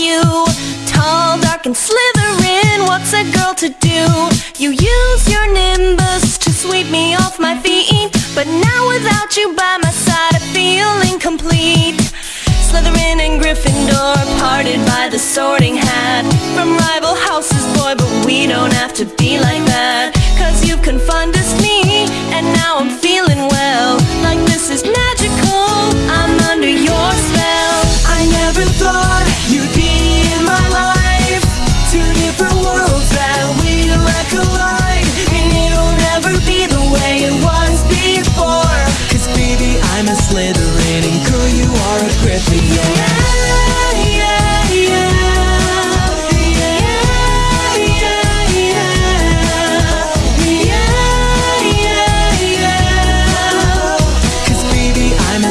you. Tall, dark, and Slytherin What's a girl to do? You use your nimbus to sweep me off my feet But now without you by my side I feel incomplete Slytherin and Gryffindor Parted by the sorting hat. From rival houses, boy But we don't have to be like that. Cause you confunded me And now I'm feeling well. Like this is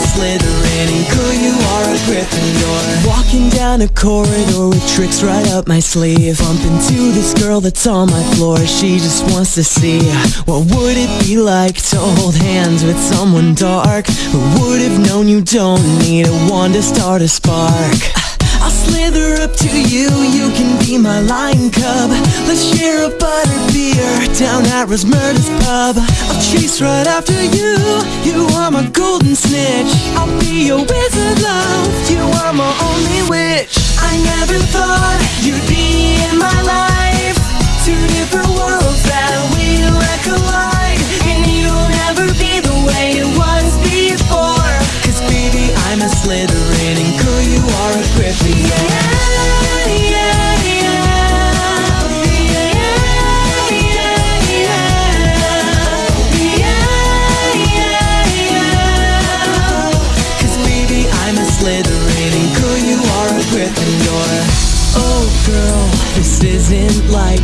Slytherin and girl you are a Gryffindor Walking down a corridor with tricks right up my sleeve. Bump into this girl that's on my floor. She just wants to see What would it be like to hold hands with someone dark Who would have known you don't need a wand to start a spark. Uh, I'll slither up to you, you can be my lion cub. Let's share a butter beer at Rosmerta's pub I'll chase right after you, you are my golden snitch. I'll be your wizard love, I'm a Slytherin. And girl you are a Gryffindor. Oh girl, this isn't like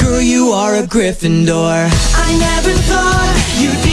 girl you are a Gryffindor. I never thought you'd